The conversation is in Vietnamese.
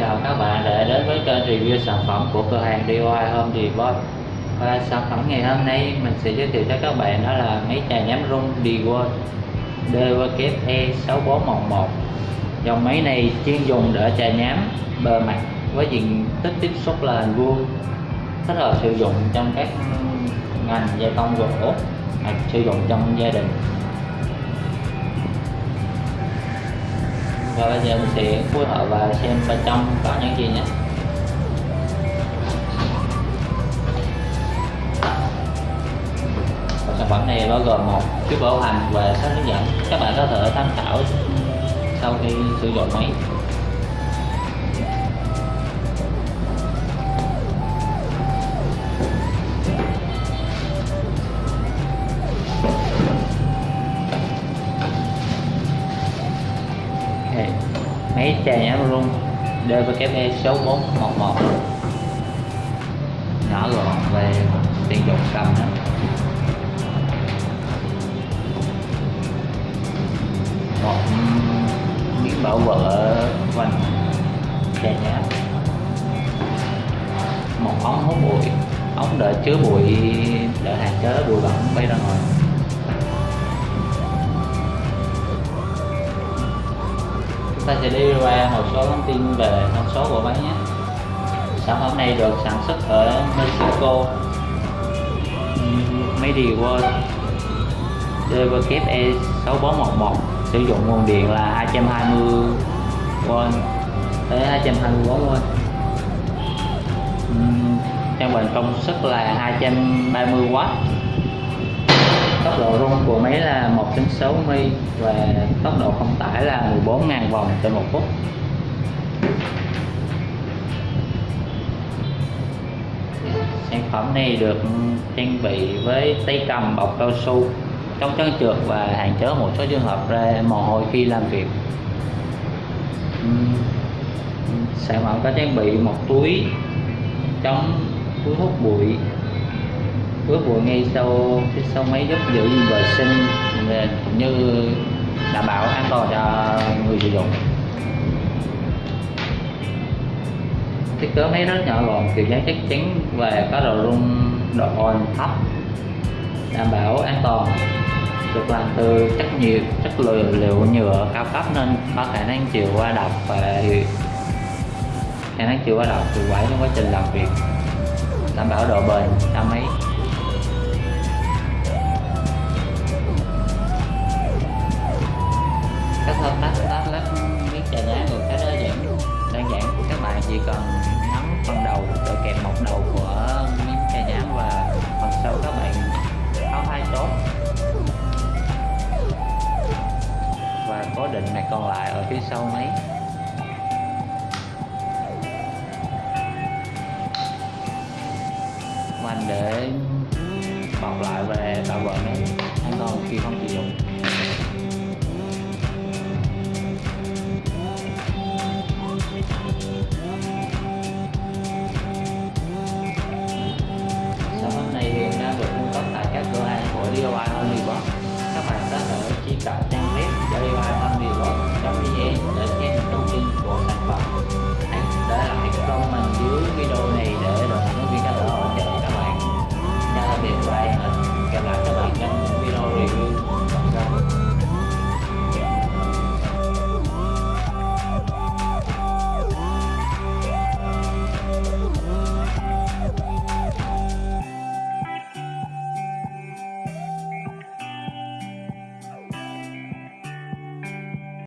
chào các bạn đã đến với kênh review sản phẩm của cửa hàng DIY Home Depot và sản phẩm ngày hôm nay mình sẽ giới thiệu cho các bạn đó là máy chà nhám rung DIY DWE 6411 dòng máy này chuyên dùng để chà nhám bề mặt với diện tích tiếp xúc là hình vuông thích hợp sử dụng trong các ngành gia công gỗ hoặc sử dụng trong gia đình. Và bây giờ mình sẽ phối hợp và xem bên trong có những gì nhé. Và sản phẩm này bao gồm một chiếc bảo hành và sách hướng dẫn các bạn có thể tham khảo sau khi sử dụng máy. Máy chà nhám rung DWE 6411 nhỏ gọn về tiền dụng cầm đó. Một miếng bảo vệ quanh chè nhám một ống hút bụi. Ống để chứa bụi để hạn chế bụi bẩn bay ra ngoài. Ta sẽ đi qua một số thông tin về thông số của máy nhé. Sản phẩm này được sản xuất ở Mexico. MediWorld DWE 6411 sử dụng nguồn điện là 220V tới 224V ừ, trang bình công suất là 230W tốc độ rung của máy là 1.6 mi và tốc độ không tải là 14.000 vòng trên một phút. Sản phẩm này được trang bị với tay cầm bọc cao su, chống chấn trượt và hạn chế một số trường hợp ra mồ hôi khi làm việc. Sản phẩm có trang bị một túi chống, túi hút bụi bước bụi ngay sau phía sau máy giúp giữ vệ sinh như đảm bảo an toàn cho người sử dụng. Thiết kế máy rất nhỏ gọn kiểu dáng chắc chắn và có độ rung độ ồn thấp đảm bảo an toàn được làm từ chất nhiều chất liệu, liệu nhựa cao cấp nên có khả năng chịu qua độc và khả năng chịu qua độc hiệu quả trong quá trình làm việc. Đảm bảo độ bền cho máy. Định này còn lại ở phía sau máy mình để bọc lại về tạo vợ nó an toàn khi không sử dụng